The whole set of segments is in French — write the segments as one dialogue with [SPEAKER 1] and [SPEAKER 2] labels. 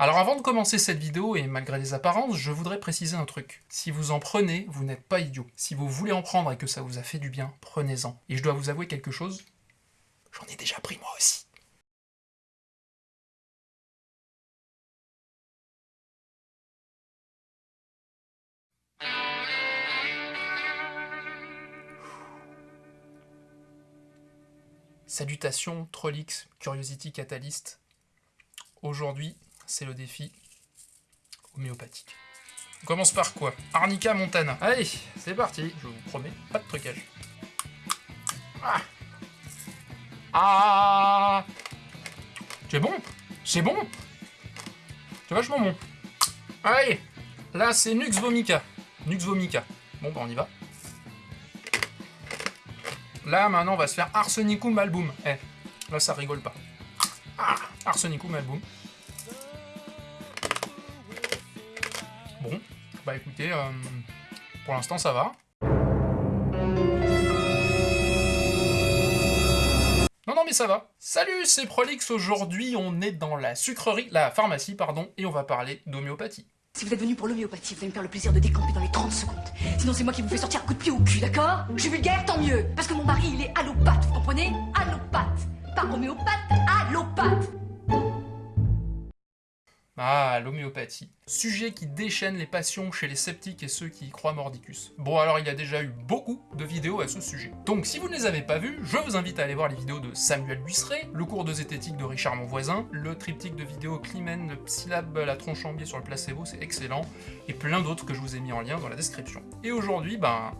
[SPEAKER 1] Alors avant de commencer cette vidéo, et malgré les apparences, je voudrais préciser un truc. Si vous en prenez, vous n'êtes pas idiot. Si vous voulez en prendre et que ça vous a fait du bien, prenez-en. Et je dois vous avouer quelque chose, j'en ai déjà pris moi aussi. Salutations, Trollix, Curiosity Catalyst. Aujourd'hui, c'est le défi homéopathique. On commence par quoi? Arnica Montana. Allez, c'est parti, je vous promets, pas de trucage. Ah Ah C'est bon C'est bon C'est vachement bon. Allez Là, c'est Nux Vomica. Nux Vomica. Bon, bah on y va. Là, maintenant, on va se faire Arsenicum Album. Eh, là, ça rigole pas. Ah Arsenicum Album. Bah écoutez, euh, pour l'instant ça va. Non, non, mais ça va. Salut, c'est Prolix. Aujourd'hui, on est dans la sucrerie, la pharmacie, pardon, et on va parler d'homéopathie.
[SPEAKER 2] Si vous êtes venu pour l'homéopathie, vous allez me faire le plaisir de décamper dans les 30 secondes. Sinon, c'est moi qui vous fais sortir un coup de pied au cul, d'accord? Je suis vulgaire, tant mieux. Parce que mon mari, il est allopathe, vous comprenez? Allopathe. Pas homéopathe, allopathe.
[SPEAKER 1] Ah, l'homéopathie. Sujet qui déchaîne les passions chez les sceptiques et ceux qui y croient mordicus. Bon alors il y a déjà eu beaucoup de vidéos à ce sujet. Donc si vous ne les avez pas vues, je vous invite à aller voir les vidéos de Samuel Buisseret, le cours de zététique de Richard Monvoisin, le triptyque de vidéos Climen, Psylab, la tronche en biais sur le placebo, c'est excellent, et plein d'autres que je vous ai mis en lien dans la description. Et aujourd'hui, ben,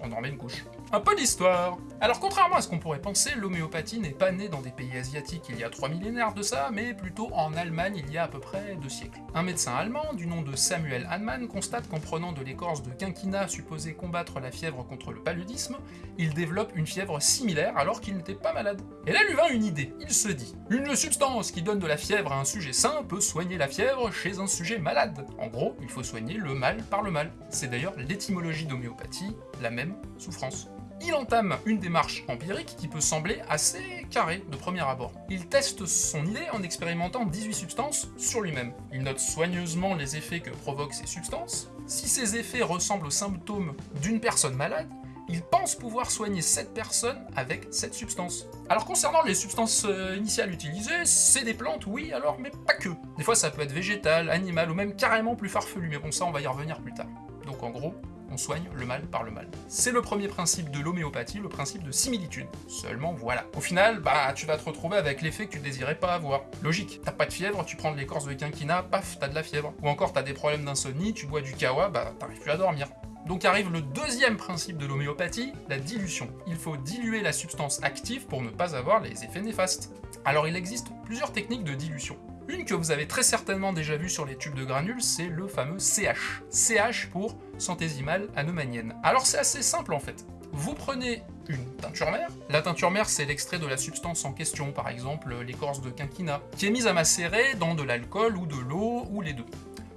[SPEAKER 1] on en met une couche. Un peu d'histoire Alors contrairement à ce qu'on pourrait penser, l'homéopathie n'est pas née dans des pays asiatiques il y a trois millénaires de ça, mais plutôt en Allemagne il y a à peu près deux siècles. Un médecin allemand, du nom de Samuel Hahnemann, constate qu'en prenant de l'écorce de quinquina supposée combattre la fièvre contre le paludisme, il développe une fièvre similaire alors qu'il n'était pas malade. Et là lui vint une idée, il se dit « Une substance qui donne de la fièvre à un sujet sain peut soigner la fièvre chez un sujet malade. En gros, il faut soigner le mal par le mal. C'est d'ailleurs l'étymologie d'homéopathie, la même souffrance il entame une démarche empirique qui peut sembler assez carrée de premier abord. Il teste son idée en expérimentant 18 substances sur lui-même. Il note soigneusement les effets que provoquent ces substances. Si ces effets ressemblent aux symptômes d'une personne malade, il pense pouvoir soigner cette personne avec cette substance. Alors concernant les substances euh, initiales utilisées, c'est des plantes, oui, alors, mais pas que. Des fois ça peut être végétal, animal, ou même carrément plus farfelu, mais bon ça on va y revenir plus tard. Donc en gros, on soigne le mal par le mal. C'est le premier principe de l'homéopathie, le principe de similitude. Seulement voilà. Au final, bah tu vas te retrouver avec l'effet que tu désirais pas avoir. Logique, t'as pas de fièvre, tu prends de l'écorce de quinquina, paf, t'as de la fièvre. Ou encore t'as des problèmes d'insomnie, tu bois du kawa, bah t'arrives plus à dormir. Donc arrive le deuxième principe de l'homéopathie, la dilution. Il faut diluer la substance active pour ne pas avoir les effets néfastes. Alors il existe plusieurs techniques de dilution. Une que vous avez très certainement déjà vue sur les tubes de granules, c'est le fameux CH. CH pour centésimale anomanienne. Alors c'est assez simple en fait. Vous prenez une teinture mère. La teinture mère, c'est l'extrait de la substance en question, par exemple l'écorce de quinquina, qui est mise à macérer dans de l'alcool ou de l'eau ou les deux.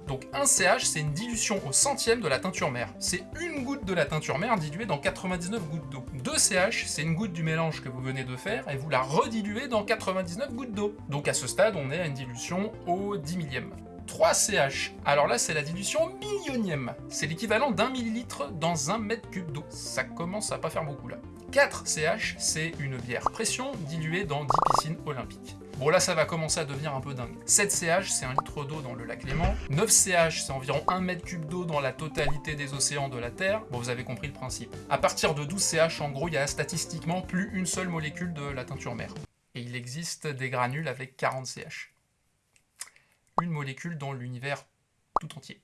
[SPEAKER 1] Donc un CH, c'est une dilution au centième de la teinture mère. C'est une goutte de la teinture mère diluée dans 99 gouttes d'eau. 2 CH, c'est une goutte du mélange que vous venez de faire et vous la rediluez dans 99 gouttes d'eau. Donc à ce stade, on est à une dilution au 10 millième. 3 CH. Alors là, c'est la dilution millionième. C'est l'équivalent d'un millilitre dans un mètre cube d'eau. Ça commence à pas faire beaucoup là. 4 CH, c'est une bière pression diluée dans 10 piscines olympiques. Bon là ça va commencer à devenir un peu dingue. 7 CH c'est un litre d'eau dans le lac Léman. 9 CH c'est environ 1 mètre cube d'eau dans la totalité des océans de la Terre. Bon vous avez compris le principe. À partir de 12 CH en gros il y a statistiquement plus une seule molécule de la teinture mère. Et il existe des granules avec 40 CH. Une molécule dans l'univers tout entier.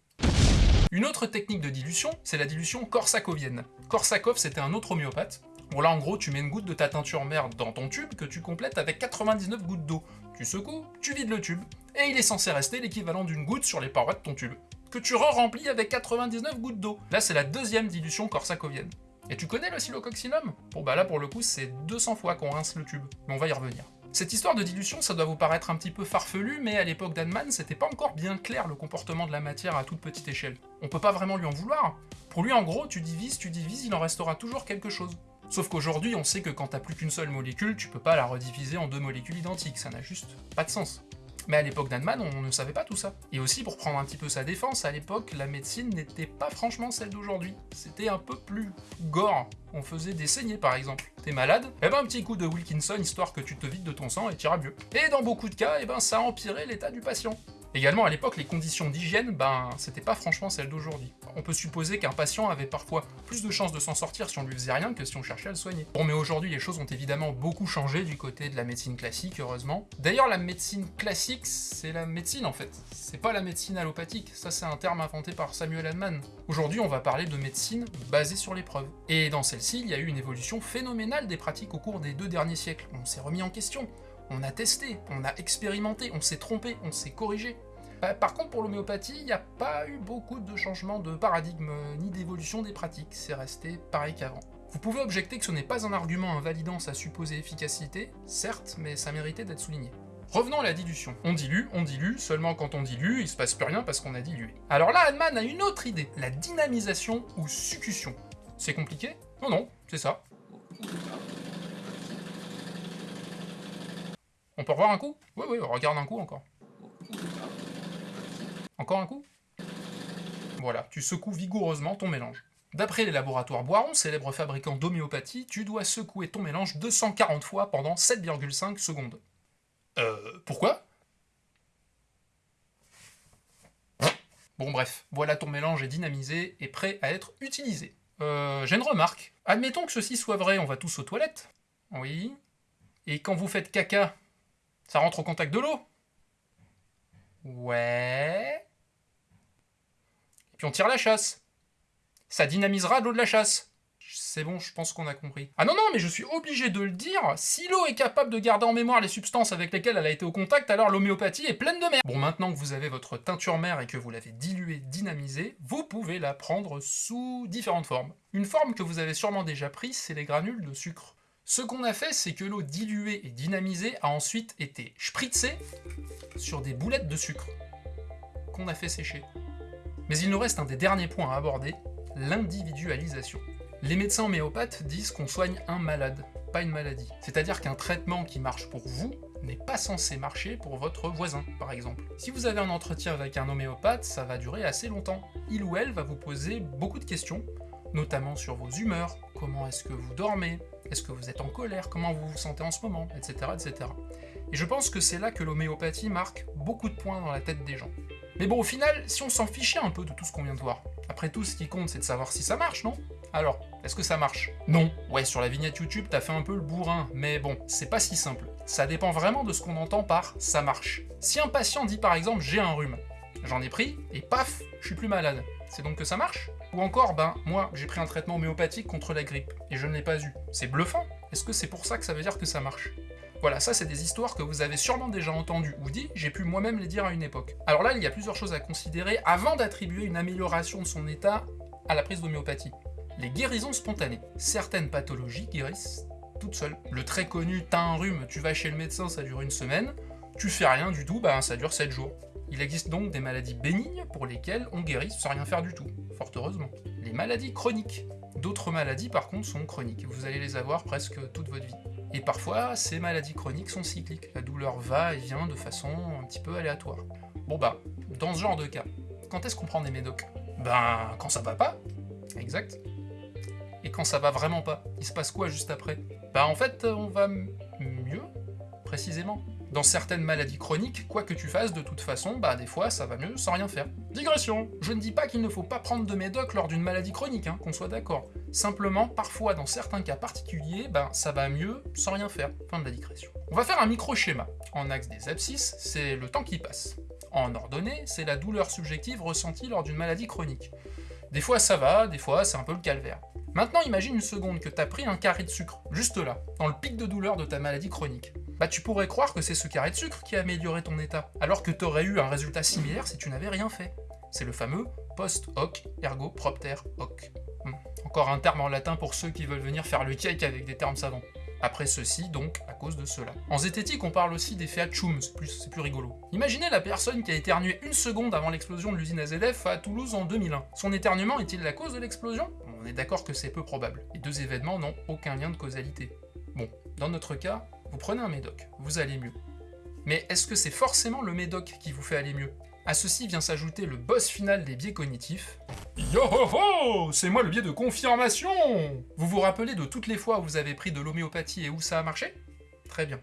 [SPEAKER 1] Une autre technique de dilution, c'est la dilution korsakovienne. Korsakov, c'était un autre homéopathe, Bon là en gros tu mets une goutte de ta teinture mère dans ton tube que tu complètes avec 99 gouttes d'eau. Tu secoues, tu vides le tube, et il est censé rester l'équivalent d'une goutte sur les parois de ton tube, que tu re-remplis avec 99 gouttes d'eau. Là c'est la deuxième dilution corsacovienne. Et tu connais le silococcinum? Bon bah là pour le coup c'est 200 fois qu'on rince le tube, mais on va y revenir. Cette histoire de dilution, ça doit vous paraître un petit peu farfelu, mais à l'époque d'Anman, c'était pas encore bien clair le comportement de la matière à toute petite échelle. On peut pas vraiment lui en vouloir. Pour lui, en gros, tu divises, tu divises, il en restera toujours quelque chose. Sauf qu'aujourd'hui, on sait que quand t'as plus qu'une seule molécule, tu peux pas la rediviser en deux molécules identiques, ça n'a juste pas de sens. Mais à l'époque d'Hahnemann, on ne savait pas tout ça. Et aussi, pour prendre un petit peu sa défense, à l'époque, la médecine n'était pas franchement celle d'aujourd'hui. C'était un peu plus gore. On faisait des saignées, par exemple. T'es malade Eh ben, un petit coup de Wilkinson, histoire que tu te vides de ton sang et t'iras mieux. Et dans beaucoup de cas, eh ben, ça a empiré l'état du patient. Également, à l'époque, les conditions d'hygiène, ben, c'était pas franchement celles d'aujourd'hui. On peut supposer qu'un patient avait parfois plus de chances de s'en sortir si on lui faisait rien que si on cherchait à le soigner. Bon, mais aujourd'hui, les choses ont évidemment beaucoup changé du côté de la médecine classique, heureusement. D'ailleurs, la médecine classique, c'est la médecine en fait. C'est pas la médecine allopathique, ça c'est un terme inventé par Samuel Hahnemann. Aujourd'hui, on va parler de médecine basée sur l'épreuve. Et dans celle-ci, il y a eu une évolution phénoménale des pratiques au cours des deux derniers siècles. On s'est remis en question, on a testé, on a expérimenté, on s'est trompé, on s'est corrigé. Bah, par contre, pour l'homéopathie, il n'y a pas eu beaucoup de changements de paradigme ni d'évolution des pratiques, c'est resté pareil qu'avant. Vous pouvez objecter que ce n'est pas un argument invalidant sa supposée efficacité, certes, mais ça méritait d'être souligné. Revenons à la dilution. On dilue, on dilue, seulement quand on dilue, il se passe plus rien parce qu'on a dilué. Alors là, Hahnemann a une autre idée, la dynamisation ou succution. C'est compliqué? Non, non, c'est ça. On peut revoir un coup? Oui, oui, regarde un coup encore. Encore un coup? Voilà, tu secoues vigoureusement ton mélange. D'après les laboratoires Boiron, célèbres fabricants d'homéopathie, tu dois secouer ton mélange 240 fois pendant 7,5 secondes. Euh, pourquoi? Bon bref, voilà ton mélange est dynamisé et prêt à être utilisé. Euh, j'ai une remarque. Admettons que ceci soit vrai, on va tous aux toilettes. Oui. Et quand vous faites caca, ça rentre au contact de l'eau Ouais. Et puis on tire la chasse. Ça dynamisera l'eau de la chasse. C'est bon, je pense qu'on a compris. Ah non, non, mais je suis obligé de le dire, si l'eau est capable de garder en mémoire les substances avec lesquelles elle a été au contact, alors l'homéopathie est pleine de merde. Bon, maintenant que vous avez votre teinture mère et que vous l'avez diluée, dynamisée, vous pouvez la prendre sous différentes formes. Une forme que vous avez sûrement déjà prise, c'est les granules de sucre. Ce qu'on a fait, c'est que l'eau diluée et dynamisée a ensuite été spritzée sur des boulettes de sucre qu'on a fait sécher. Mais il nous reste un des derniers points à aborder, l'individualisation. Les médecins homéopathes disent qu'on soigne un malade, pas une maladie. C'est-à-dire qu'un traitement qui marche pour vous n'est pas censé marcher pour votre voisin, par exemple. Si vous avez un entretien avec un homéopathe, ça va durer assez longtemps. Il ou elle va vous poser beaucoup de questions, notamment sur vos humeurs, comment est-ce que vous dormez, est-ce que vous êtes en colère, comment vous vous sentez en ce moment, etc. etc. Et je pense que c'est là que l'homéopathie marque beaucoup de points dans la tête des gens. Mais bon, au final, si on s'en fichait un peu de tout ce qu'on vient de voir, après tout, ce qui compte, c'est de savoir si ça marche, non? Alors, est-ce que ça marche? Non. Ouais, sur la vignette YouTube, t'as fait un peu le bourrin, mais bon, c'est pas si simple. Ça dépend vraiment de ce qu'on entend par « ça marche ». Si un patient dit par exemple « j'ai un rhume », j'en ai pris, et paf, je suis plus malade. C'est donc que ça marche Ou encore, ben, moi, j'ai pris un traitement homéopathique contre la grippe, et je ne l'ai pas eu. C'est bluffant Est-ce que c'est pour ça que ça veut dire que ça marche voilà, ça c'est des histoires que vous avez sûrement déjà entendues ou dit, j'ai pu moi-même les dire à une époque. Alors là, il y a plusieurs choses à considérer avant d'attribuer une amélioration de son état à la prise d'homéopathie. Les guérisons spontanées. Certaines pathologies guérissent toutes seules. Le très connu, t'as un rhume, tu vas chez le médecin, ça dure une semaine, tu fais rien du tout, bah ça dure 7 jours. Il existe donc des maladies bénignes pour lesquelles on guérit sans rien faire du tout, fort heureusement. Les maladies chroniques. D'autres maladies par contre sont chroniques, vous allez les avoir presque toute votre vie. Et parfois, ces maladies chroniques sont cycliques. La douleur va et vient de façon un petit peu aléatoire. Bon bah, dans ce genre de cas, quand est-ce qu'on prend des médocs? Ben, quand ça va pas. Exact. Et quand ça va vraiment pas, il se passe quoi juste après? Ben en fait, on va mieux, précisément. Dans certaines maladies chroniques, quoi que tu fasses, de toute façon, bah des fois ça va mieux sans rien faire. Digression Je ne dis pas qu'il ne faut pas prendre de médoc lors d'une maladie chronique, hein, qu'on soit d'accord. Simplement, parfois, dans certains cas particuliers, ben ça va mieux sans rien faire. Fin de la digression. On va faire un micro-schéma. En axe des abscisses, c'est le temps qui passe. En ordonnée, c'est la douleur subjective ressentie lors d'une maladie chronique. Des fois ça va, des fois c'est un peu le calvaire. Maintenant imagine une seconde que t'as pris un carré de sucre, juste là, dans le pic de douleur de ta maladie chronique bah tu pourrais croire que c'est ce carré de sucre qui a amélioré ton état, alors que t'aurais eu un résultat similaire si tu n'avais rien fait. C'est le fameux post hoc ergo propter hoc. Hmm. Encore un terme en latin pour ceux qui veulent venir faire le cake avec des termes savants. Après ceci, donc, à cause de cela. En zététique, on parle aussi d'effet Hatchum, c'est plus, plus rigolo. Imaginez la personne qui a éternué une seconde avant l'explosion de l'usine AZF à Toulouse en 2001. Son éternuement est-il la cause de l'explosion? On est d'accord que c'est peu probable. Les deux événements n'ont aucun lien de causalité. Bon, dans notre cas, vous prenez un médoc, vous allez mieux. Mais est-ce que c'est forcément le médoc qui vous fait aller mieux? À ceci vient s'ajouter le boss final des biais cognitifs. Yo ho ho C'est moi le biais de confirmation Vous vous rappelez de toutes les fois où vous avez pris de l'homéopathie et où ça a marché? Très bien.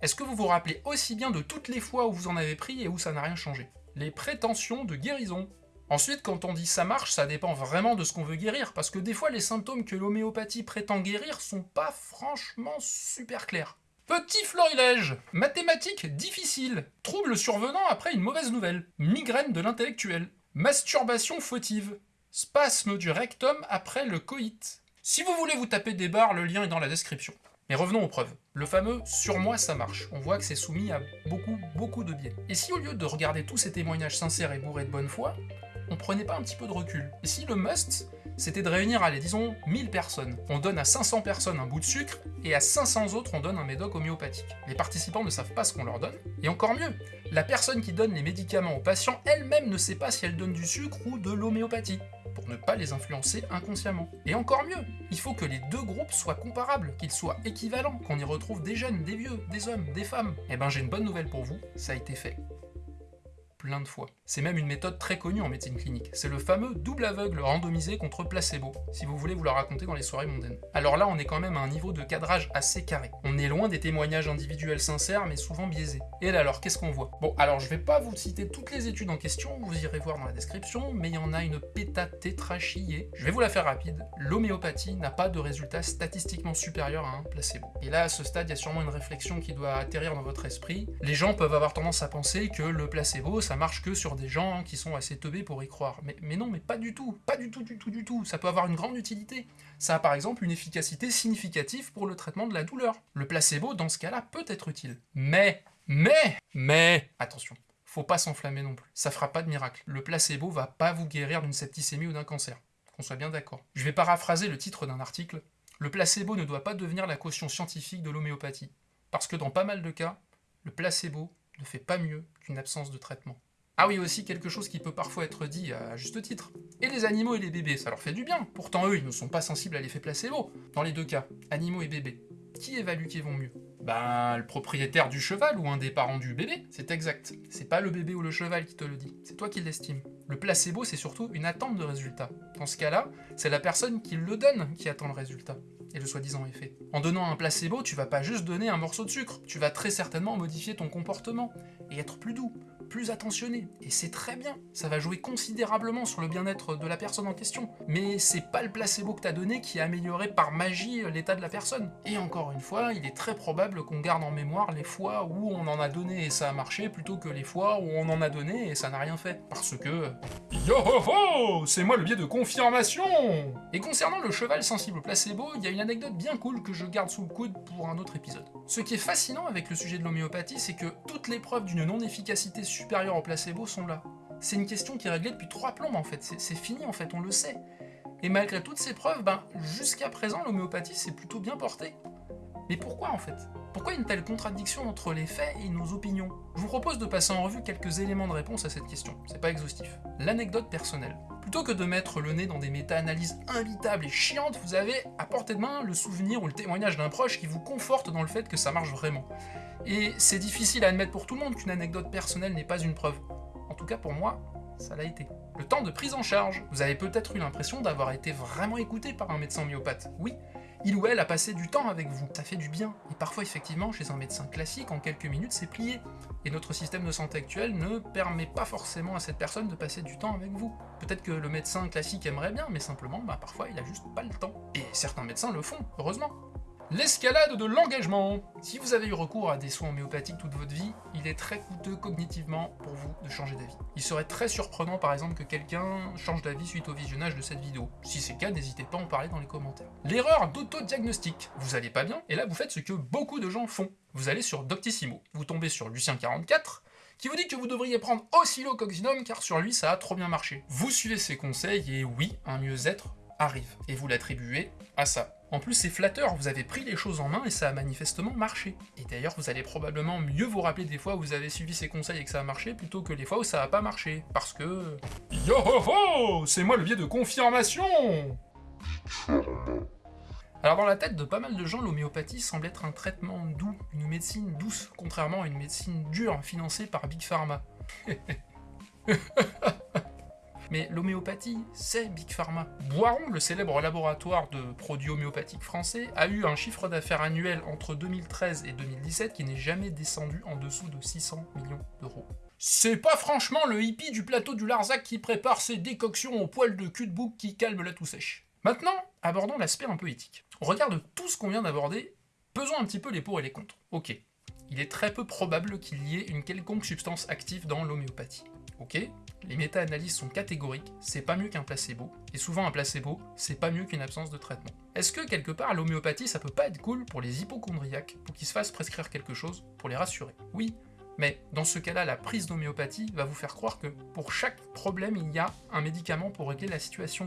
[SPEAKER 1] Est-ce que vous vous rappelez aussi bien de toutes les fois où vous en avez pris et où ça n'a rien changé? Les prétentions de guérison. Ensuite, quand on dit ça marche, ça dépend vraiment de ce qu'on veut guérir, parce que des fois les symptômes que l'homéopathie prétend guérir sont pas franchement super clairs. Petit florilège Mathématiques difficiles Troubles survenant après une mauvaise nouvelle Migraine de l'intellectuel Masturbation fautive Spasme du rectum après le coït Si vous voulez vous taper des barres, le lien est dans la description. Mais revenons aux preuves. Le fameux « sur moi ça marche », on voit que c'est soumis à beaucoup, beaucoup de biais. Et si au lieu de regarder tous ces témoignages sincères et bourrés de bonne foi, on prenait pas un petit peu de recul Et si le must, c'était de réunir, allez, disons, 1000 personnes. On donne à 500 personnes un bout de sucre, et à 500 autres, on donne un médoc homéopathique. Les participants ne savent pas ce qu'on leur donne, et encore mieux, la personne qui donne les médicaments aux patients elle-même ne sait pas si elle donne du sucre ou de l'homéopathie pour ne pas les influencer inconsciemment. Et encore mieux, il faut que les deux groupes soient comparables, qu'ils soient équivalents, qu'on y retrouve des jeunes, des vieux, des hommes, des femmes. Eh ben j'ai une bonne nouvelle pour vous, ça a été fait plein de fois. C'est même une méthode très connue en médecine clinique. C'est le fameux double aveugle randomisé contre placebo, si vous voulez vous le raconter dans les soirées mondaines. Alors là, on est quand même à un niveau de cadrage assez carré. On est loin des témoignages individuels sincères, mais souvent biaisés. Et là alors, qu'est-ce qu'on voit? Bon, alors je vais pas vous citer toutes les études en question, vous irez voir dans la description, mais il y en a une pétatétrachier. Je vais vous la faire rapide. L'homéopathie n'a pas de résultat statistiquement supérieur à un placebo. Et là, à ce stade, il y a sûrement une réflexion qui doit atterrir dans votre esprit. Les gens peuvent avoir tendance à penser que le placebo, ça marche que sur des gens qui sont assez teubés pour y croire. Mais, mais non, mais pas du tout, pas du tout, du tout, du tout. Ça peut avoir une grande utilité. Ça a par exemple une efficacité significative pour le traitement de la douleur. Le placebo, dans ce cas-là, peut être utile. Mais, mais, mais, attention, faut pas s'enflammer non plus. Ça fera pas de miracle. Le placebo va pas vous guérir d'une septicémie ou d'un cancer. Qu'on soit bien d'accord. Je vais paraphraser le titre d'un article. Le placebo ne doit pas devenir la caution scientifique de l'homéopathie. Parce que dans pas mal de cas, le placebo ne fait pas mieux qu'une absence de traitement. Ah oui, aussi quelque chose qui peut parfois être dit à juste titre. Et les animaux et les bébés, ça leur fait du bien. Pourtant eux, ils ne sont pas sensibles à l'effet placebo. Dans les deux cas, animaux et bébés, qui évalue qu'ils vont mieux Ben, le propriétaire du cheval ou un des parents du bébé, c'est exact. C'est pas le bébé ou le cheval qui te le dit, c'est toi qui l'estime. Le placebo, c'est surtout une attente de résultat. Dans ce cas-là, c'est la personne qui le donne qui attend le résultat et le soi-disant effet. En donnant un placebo, tu vas pas juste donner un morceau de sucre, tu vas très certainement modifier ton comportement et être plus doux, plus attentionné, et c'est très bien, ça va jouer considérablement sur le bien-être de la personne en question, mais c'est pas le placebo que t'as donné qui a amélioré par magie l'état de la personne. Et encore une fois, il est très probable qu'on garde en mémoire les fois où on en a donné et ça a marché, plutôt que les fois où on en a donné et ça n'a rien fait, parce que... Yo ho ho! C'est moi le biais de confirmation! Et concernant le cheval sensible au placebo, il y a une anecdote bien cool que je garde sous le coude pour un autre épisode. Ce qui est fascinant avec le sujet de l'homéopathie, c'est que toutes les preuves d'une non-efficacité supérieurs au placebo sont là. C'est une question qui est réglée depuis trois plombes en fait, c'est fini en fait, on le sait. Et malgré toutes ces preuves, ben, jusqu'à présent l'homéopathie s'est plutôt bien portée. Mais pourquoi en fait? Pourquoi une telle contradiction entre les faits et nos opinions? Je vous propose de passer en revue quelques éléments de réponse à cette question, c'est pas exhaustif. L'anecdote personnelle. Plutôt que de mettre le nez dans des méta-analyses invitables et chiantes, vous avez à portée de main le souvenir ou le témoignage d'un proche qui vous conforte dans le fait que ça marche vraiment. Et c'est difficile à admettre pour tout le monde qu'une anecdote personnelle n'est pas une preuve. En tout cas pour moi, ça l'a été. Le temps de prise en charge. Vous avez peut-être eu l'impression d'avoir été vraiment écouté par un médecin myopathe. Oui, il ou elle a passé du temps avec vous. Ça fait du bien. Et parfois, effectivement, chez un médecin classique, en quelques minutes, c'est plié. Et notre système de santé actuel ne permet pas forcément à cette personne de passer du temps avec vous. Peut-être que le médecin classique aimerait bien, mais simplement, bah, parfois, il a juste pas le temps. Et certains médecins le font, heureusement. L'escalade de l'engagement. Si vous avez eu recours à des soins homéopathiques toute votre vie, il est très coûteux cognitivement pour vous de changer d'avis. Il serait très surprenant par exemple que quelqu'un change d'avis suite au visionnage de cette vidéo. Si c'est le cas, n'hésitez pas à en parler dans les commentaires. L'erreur d'autodiagnostic. Vous allez pas bien, et là vous faites ce que beaucoup de gens font. Vous allez sur Doctissimo, vous tombez sur Lucien44, qui vous dit que vous devriez prendre Oscillococcinum car sur lui ça a trop bien marché. Vous suivez ses conseils et oui, un mieux-être arrive, et vous l'attribuez à ça. En plus, c'est flatteur, vous avez pris les choses en main et ça a manifestement marché. Et d'ailleurs, vous allez probablement mieux vous rappeler des fois où vous avez suivi ces conseils et que ça a marché, plutôt que les fois où ça n'a pas marché. Parce que... Yo ho ho C'est moi le biais de confirmation Alors dans la tête de pas mal de gens, l'homéopathie semble être un traitement doux, une médecine douce, contrairement à une médecine dure financée par Big Pharma. Mais l'homéopathie, c'est Big Pharma. Boiron, le célèbre laboratoire de produits homéopathiques français, a eu un chiffre d'affaires annuel entre 2013 et 2017 qui n'est jamais descendu en dessous de 600 millions d'euros. C'est pas franchement le hippie du plateau du Larzac qui prépare ses décoctions au poil de cul de bouc qui calme la toux sèche. Maintenant, abordons l'aspect un peu éthique. On regarde tout ce qu'on vient d'aborder, pesons un petit peu les pour et les contre. Ok, il est très peu probable qu'il y ait une quelconque substance active dans l'homéopathie. Ok Les méta-analyses sont catégoriques, c'est pas mieux qu'un placebo, et souvent un placebo, c'est pas mieux qu'une absence de traitement. Est-ce que quelque part l'homéopathie ça peut pas être cool pour les hypochondriaques, pour qu'ils se fassent prescrire quelque chose, pour les rassurer? Oui, mais dans ce cas-là, la prise d'homéopathie va vous faire croire que pour chaque problème, il y a un médicament pour régler la situation.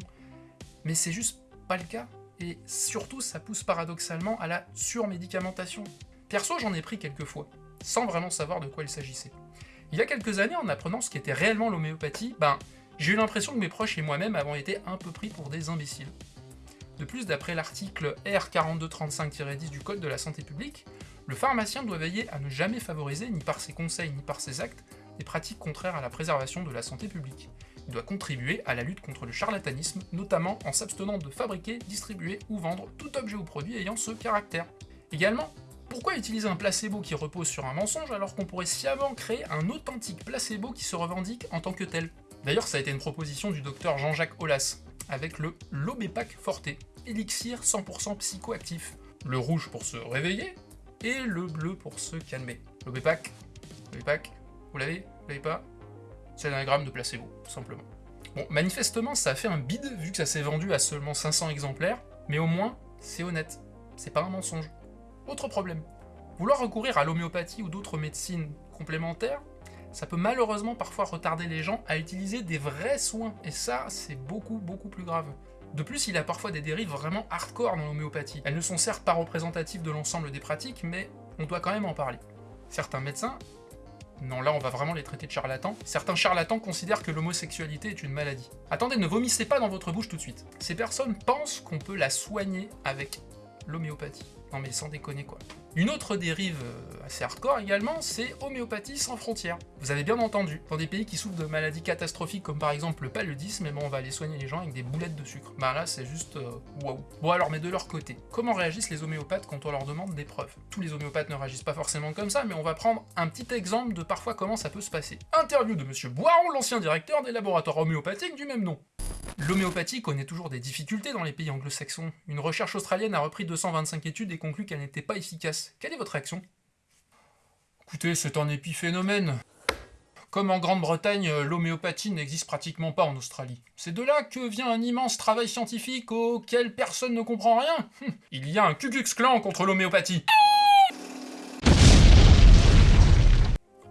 [SPEAKER 1] Mais c'est juste pas le cas, et surtout ça pousse paradoxalement à la surmédicamentation. Perso, j'en ai pris quelques fois, sans vraiment savoir de quoi il s'agissait. Il y a quelques années, en apprenant ce qu'était réellement l'homéopathie, ben, j'ai eu l'impression que mes proches et moi-même avons été un peu pris pour des imbéciles. De plus, d'après l'article R4235-10 du Code de la santé publique, le pharmacien doit veiller à ne jamais favoriser, ni par ses conseils ni par ses actes, des pratiques contraires à la préservation de la santé publique. Il doit contribuer à la lutte contre le charlatanisme, notamment en s'abstenant de fabriquer, distribuer ou vendre tout objet ou produit ayant ce caractère. Également, pourquoi utiliser un placebo qui repose sur un mensonge alors qu'on pourrait sciemment créer un authentique placebo qui se revendique en tant que tel? D'ailleurs, ça a été une proposition du docteur Jean-Jacques Aulas, avec le Lobépac Forte, élixir 100% psychoactif. Le rouge pour se réveiller, et le bleu pour se calmer. Lobépac, Lobépac, vous l'avez Vous l'avez pas? C'est un gramme de placebo, tout simplement. Bon, manifestement, ça a fait un bide, vu que ça s'est vendu à seulement 500 exemplaires, mais au moins, c'est honnête. C'est pas un mensonge. Autre problème. Vouloir recourir à l'homéopathie ou d'autres médecines complémentaires, ça peut malheureusement parfois retarder les gens à utiliser des vrais soins, et ça, c'est beaucoup, beaucoup plus grave. De plus, il y a parfois des dérives vraiment hardcore dans l'homéopathie. Elles ne sont certes pas représentatives de l'ensemble des pratiques, mais on doit quand même en parler. Certains médecins, non là on va vraiment les traiter de charlatans, certains charlatans considèrent que l'homosexualité est une maladie. Attendez, ne vomissez pas dans votre bouche tout de suite. Ces personnes pensent qu'on peut la soigner avec l'homéopathie. Non mais sans déconner quoi. Une autre dérive euh, assez hardcore également, c'est homéopathie sans frontières. Vous avez bien entendu, dans des pays qui souffrent de maladies catastrophiques comme par exemple le paludisme, eh bon, on va aller soigner les gens avec des boulettes de sucre. Bah là c'est juste euh, waouh. Bon alors mais de leur côté, comment réagissent les homéopathes quand on leur demande des preuves? Tous les homéopathes ne réagissent pas forcément comme ça, mais on va prendre un petit exemple de parfois comment ça peut se passer. Interview de monsieur Boiron, l'ancien directeur des laboratoires homéopathiques du même nom. L'homéopathie connaît toujours des difficultés dans les pays anglo-saxons. Une recherche australienne a repris 225 études et conclut qu'elle n'était pas efficace. Quelle est votre réaction Écoutez, c'est un épiphénomène. Comme en Grande-Bretagne, l'homéopathie n'existe pratiquement pas en Australie. C'est de là que vient un immense travail scientifique auquel personne ne comprend rien. Il y a un Ku clan contre l'homéopathie.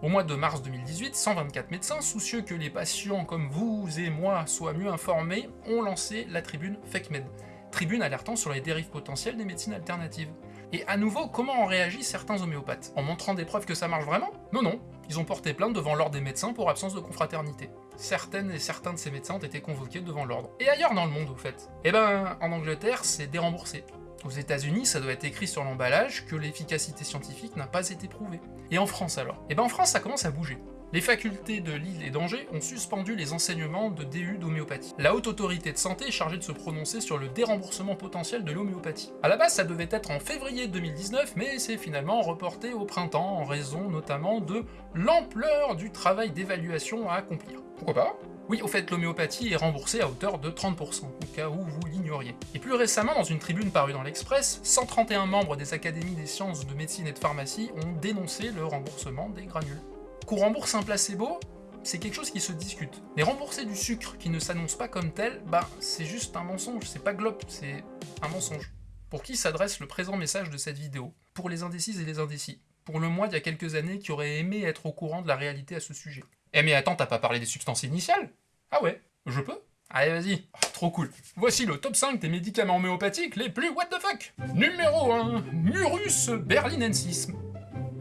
[SPEAKER 1] Au mois de mars 2018, 124 médecins, soucieux que les patients comme vous et moi soient mieux informés, ont lancé la tribune FakeMed, tribune alertant sur les dérives potentielles des médecines alternatives. Et à nouveau, comment ont réagi certains homéopathes? En montrant des preuves que ça marche vraiment? Non, non, ils ont porté plainte devant l'ordre des médecins pour absence de confraternité. Certaines et certains de ces médecins ont été convoqués devant l'ordre. Et ailleurs dans le monde, au fait? Eh ben, en Angleterre, c'est déremboursé. Aux États-Unis, ça doit être écrit sur l'emballage que l'efficacité scientifique n'a pas été prouvée. Et en France alors? Eh ben en France, ça commence à bouger. Les facultés de Lille et d'Angers ont suspendu les enseignements de DU d'homéopathie. La haute autorité de santé est chargée de se prononcer sur le déremboursement potentiel de l'homéopathie. À la base, ça devait être en février 2019, mais c'est finalement reporté au printemps en raison notamment de l'ampleur du travail d'évaluation à accomplir. Pourquoi pas? Oui, au fait, l'homéopathie est remboursée à hauteur de 30%, au cas où vous l'ignoriez. Et plus récemment, dans une tribune parue dans l'Express, 131 membres des académies des sciences de médecine et de pharmacie ont dénoncé le remboursement des granules. Qu'on rembourse un placebo, c'est quelque chose qui se discute. Mais rembourser du sucre qui ne s'annonce pas comme tel, bah c'est juste un mensonge, c'est pas glop, c'est un mensonge. Pour qui s'adresse le présent message de cette vidéo? Pour les indécises et les indécis. Pour le moi d'il y a quelques années qui aurait aimé être au courant de la réalité à ce sujet. Eh mais attends, t'as pas parlé des substances initiales? Ah ouais Je peux Allez, vas-y. Oh, trop cool. Voici le top 5 des médicaments homéopathiques les plus what the fuck Numéro 1. Murus berlinensis.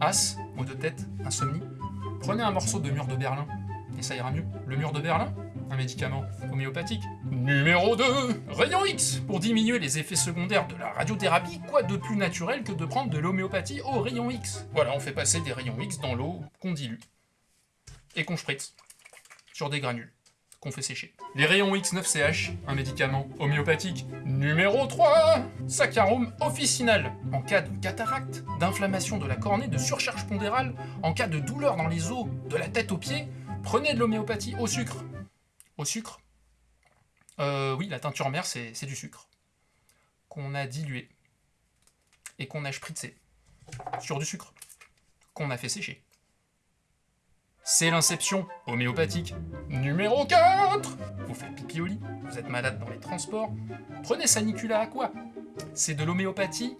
[SPEAKER 1] As, mot de tête, insomnie. Prenez un morceau de mur de Berlin, et ça ira mieux. Le mur de Berlin un médicament homéopathique. Numéro 2, rayon X, pour diminuer les effets secondaires de la radiothérapie, quoi de plus naturel que de prendre de l'homéopathie au rayon X? Voilà, on fait passer des rayons X dans l'eau qu'on dilue et qu'on spritz sur des granules fait sécher. Les rayons X9CH, un médicament homéopathique. Numéro 3 Saccharum officinal. En cas de cataracte, d'inflammation de la cornée, de surcharge pondérale, en cas de douleur dans les os, de la tête aux pieds, prenez de l'homéopathie au sucre. Au sucre euh, Oui, la teinture mère, c'est du sucre. Qu'on a dilué. Et qu'on a spritzé. Sur du sucre. Qu'on a fait sécher. C'est l'inception homéopathique. Numéro 4 Vous faites pipi au lit, vous êtes malade dans les transports. Prenez Sanicula à quoi? C'est de l'homéopathie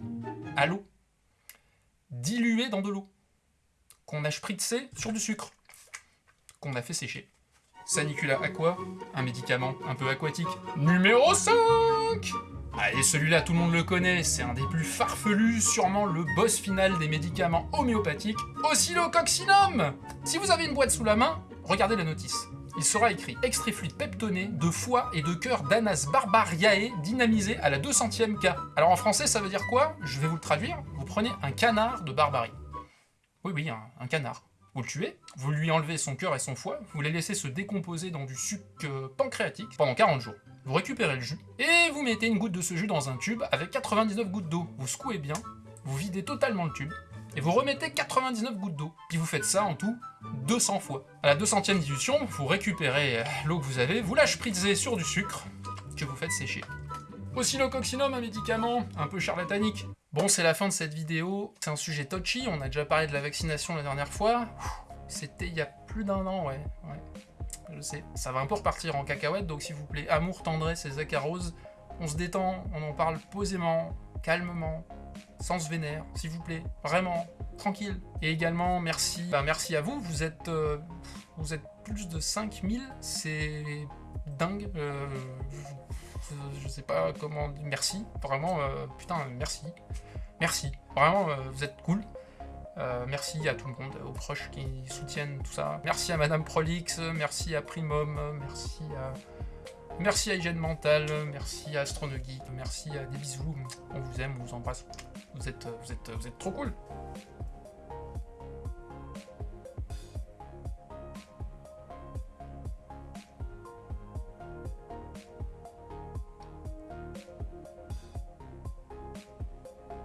[SPEAKER 1] à l'eau. Diluée dans de l'eau. Qu'on a spritzé sur du sucre. Qu'on a fait sécher. Sanicula Aqua, un médicament un peu aquatique. Numéro 5 Allez, celui-là, tout le monde le connaît, c'est un des plus farfelus, sûrement le boss final des médicaments homéopathiques, Oscillococcinum Si vous avez une boîte sous la main, regardez la notice. Il sera écrit extrait fluide peptoné de foie et de cœur d'Anas barbariae dynamisé à la 200e K. Alors en français, ça veut dire quoi? Je vais vous le traduire. Vous prenez un canard de barbarie. Oui, oui, un canard. Vous le tuez, vous lui enlevez son cœur et son foie, vous les laissez se décomposer dans du sucre euh, pancréatique pendant 40 jours. Vous récupérez le jus, et vous mettez une goutte de ce jus dans un tube avec 99 gouttes d'eau. Vous secouez bien, vous videz totalement le tube, et vous remettez 99 gouttes d'eau. Puis vous faites ça en tout 200 fois. À la 200ème dilution, vous récupérez euh, l'eau que vous avez, vous la spritzez sur du sucre, que vous faites sécher. Oscillococcinum, un médicament un peu charlatanique. Bon, c'est la fin de cette vidéo. C'est un sujet touchy, on a déjà parlé de la vaccination la dernière fois. C'était il y a plus d'un an, ouais. Je sais. Ça va un peu repartir en cacahuète, donc s'il vous plaît, amour, tendresse et zacarose, on se détend, on en parle posément, calmement, sans se vénère, s'il vous plaît. Vraiment, tranquille. Et également, merci, bah, merci à vous, vous êtes, euh, vous êtes plus de 5000, c'est dingue. Euh, je sais pas comment... Merci, vraiment, euh, putain, merci. Merci. Vraiment, vous êtes cool. Euh, merci à tout le monde, aux proches qui soutiennent tout ça. Merci à Madame Prolix, merci à Primum, merci à... Merci à Mentale, merci à Astronogeek, merci à des bisous, on vous aime, on vous embrasse. Vous êtes, vous êtes, vous êtes trop cool.